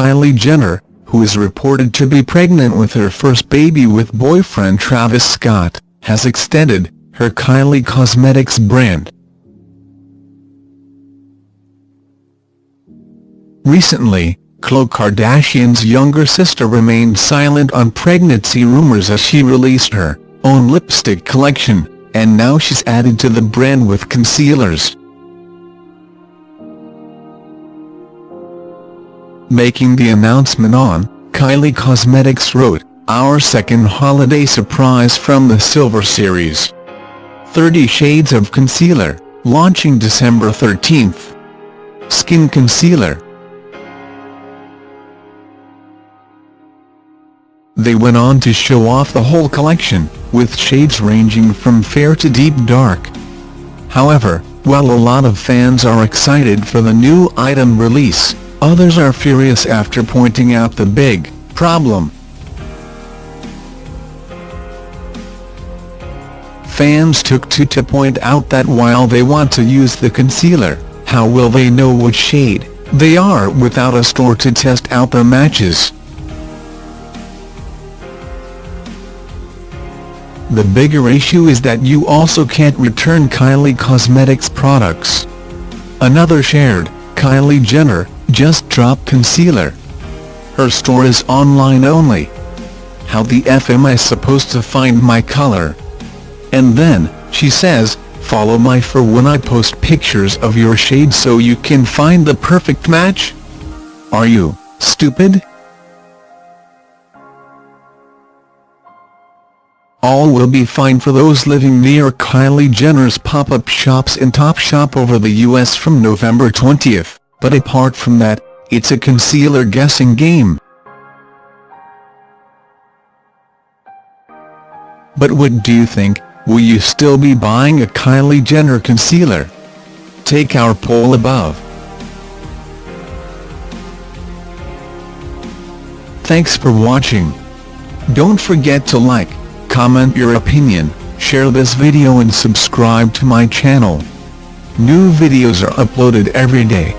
Kylie Jenner, who is reported to be pregnant with her first baby with boyfriend Travis Scott, has extended her Kylie Cosmetics brand. Recently, Khloe Kardashian's younger sister remained silent on pregnancy rumors as she released her own lipstick collection, and now she's added to the brand with concealers. Making the announcement on, Kylie Cosmetics wrote, Our second holiday surprise from the Silver Series. 30 Shades of Concealer, launching December 13th. Skin Concealer They went on to show off the whole collection, with shades ranging from fair to deep dark. However, while a lot of fans are excited for the new item release, Others are furious after pointing out the big problem. Fans took to to point out that while they want to use the concealer, how will they know which shade they are without a store to test out the matches? The bigger issue is that you also can't return Kylie Cosmetics products. Another shared, Kylie Jenner, just drop concealer. Her store is online only. How the F am I supposed to find my color? And then, she says, follow my for when I post pictures of your shade so you can find the perfect match? Are you, stupid? All will be fine for those living near Kylie Jenner's pop-up shops in Topshop over the US from November 20th. But apart from that, it's a concealer guessing game. But what do you think, will you still be buying a Kylie Jenner concealer? Take our poll above. Thanks for watching. Don't forget to like, comment your opinion, share this video and subscribe to my channel. New videos are uploaded every day.